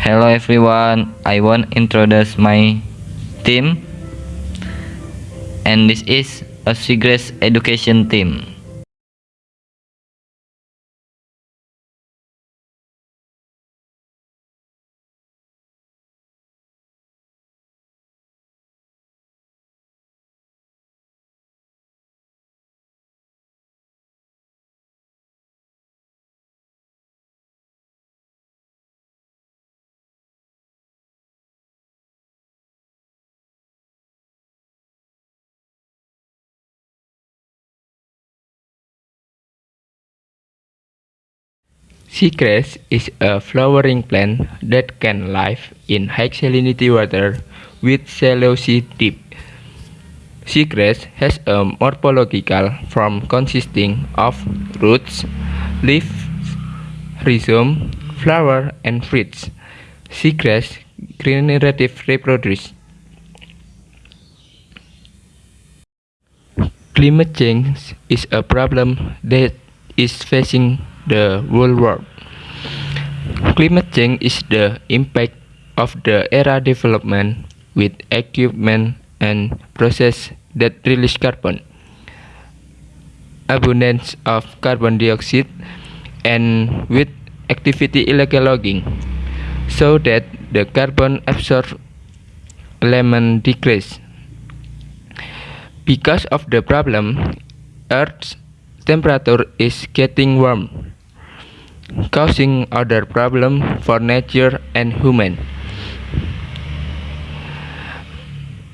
Hello everyone, I want introduce my team and this is a Seagrass education team. Seagrass is a flowering plant that can live in high salinity water with shallow deep. Seagrass has a morphological form consisting of roots, leaves, rhizome, flower, and fruits. Seagrass generative reproduce. Climate change is a problem that is facing the whole world. Climate change is the impact of the era development with equipment and process that release carbon, abundance of carbon dioxide, and with activity illegal logging, so that the carbon absorbed element decrease. Because of the problem, Earth's temperature is getting warm, causing other problems for nature and human.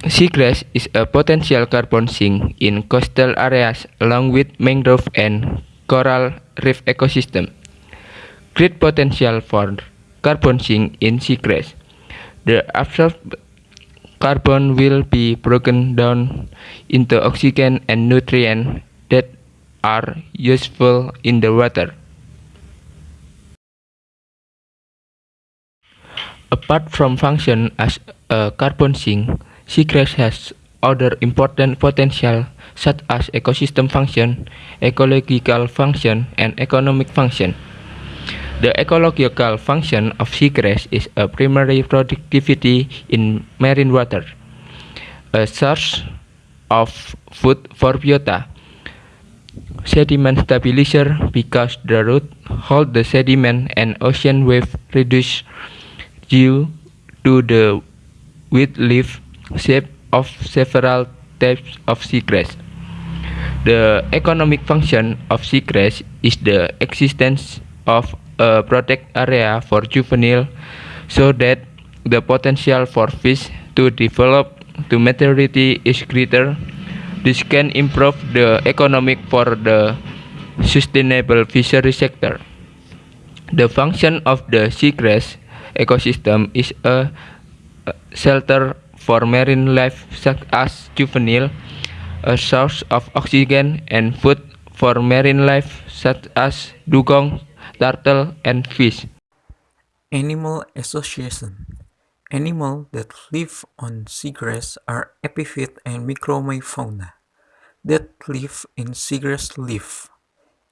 Seagrass is a potential carbon sink in coastal areas along with mangrove and coral reef ecosystem. Great potential for carbon sink in seagrass. The absorbed carbon will be broken down into oxygen and nutrients that are useful in the water. Apart from function as a carbon sink, seagrass has other important potential such as ecosystem function, ecological function, and economic function. The ecological function of seagrass is a primary productivity in marine water, a source of food for biota, sediment stabilizer because the root hold the sediment and ocean wave reduce due to the wide leaf shape of several types of seagrass. The economic function of seagrass is the existence of a protected area for juvenile so that the potential for fish to develop to maturity is greater. This can improve the economic for the sustainable fishery sector. The function of the seagrass ecosystem is a shelter for marine life such as juvenile, a source of oxygen and food for marine life such as dugong, turtle, and fish. Animal Association Animals that live on seagrass are epiphyte and micromefauna that live in seagrass leaf.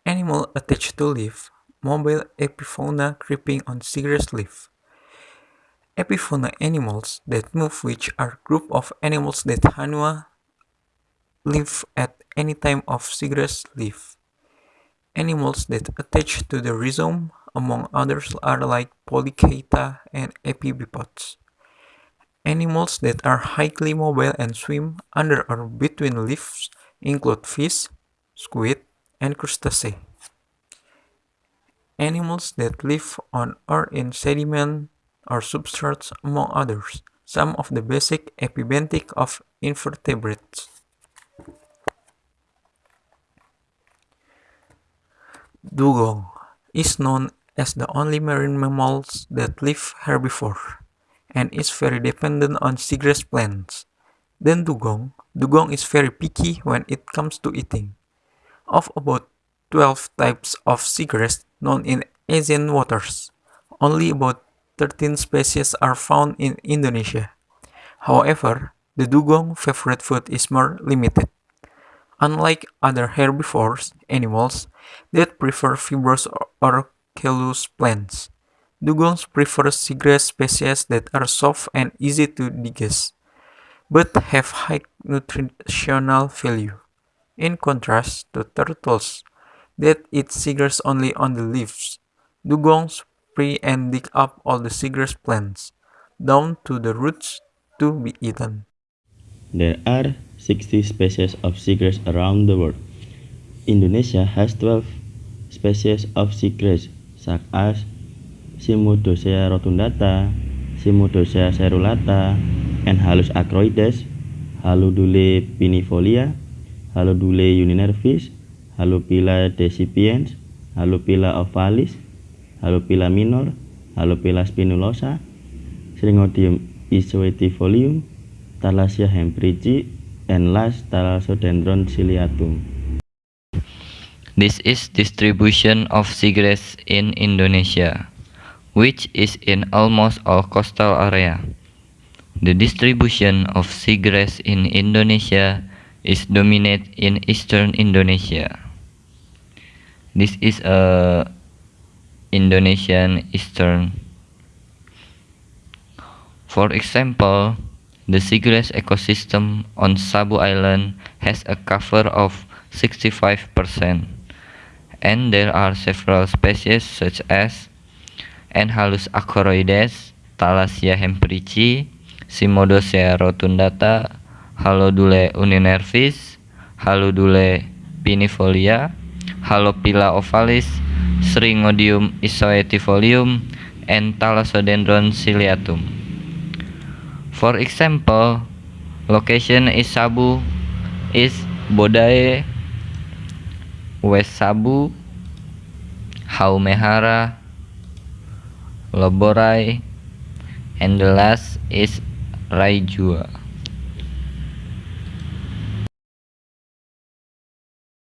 Animal attached to leaf, mobile epifauna creeping on seagrass leaf. Epifauna animals that move which are group of animals that hanua live at any time of seagrass leaf. Animals that attach to the rhizome, among others, are like polychaeta and epibipods. Animals that are highly mobile and swim under or between leaves include fish, squid, and crustacea. Animals that live on or in sediment or substrates, among others, some of the basic epibentic of invertebrates. Dugong is known as the only marine mammals that live herbivore and is very dependent on seagrass plants. Then dugong, dugong is very picky when it comes to eating. Of about 12 types of seagrass known in Asian waters, only about 13 species are found in Indonesia. However, the dugong favorite food is more limited. Unlike other herbivores, animals that prefer fibrous or callous plants, Dugongs prefer seagrass species that are soft and easy to digest, but have high nutritional value. In contrast to turtles that eat seagrass only on the leaves, dugongs spray and dig up all the seagrass plants, down to the roots, to be eaten. There are 60 species of seagrass around the world. Indonesia has 12 species of seagrass, such as Cimodocea rotundata, Cimodocea cerulata, and Halus acroides, Haludule pinifolia, Haludule uninervis, Halupila decipiens, Halupila ovalis, Halupila minor, Halupila spinulosa, Sringodium isoetifolium, Thalassia hemprici, and last Thalassodendron ciliatum. This is distribution of seagrass in Indonesia, which is in almost all coastal area. The distribution of seagrass in Indonesia is dominate in eastern Indonesia. This is a Indonesian eastern. For example, the seagrass ecosystem on Sabu Island has a cover of 65%, and there are several species such as Enhalus acoroides, Thalassia hemprici, Cimodocea rotundata, Halodule uninervis, Halodule pinifolia, Halopila ovalis, Sringodium isoetifolium, and Thalassodendron ciliatum. For example, location is Sabu is Bodae, West Sabu, Haumehara, Loborai, and the last is Raijua.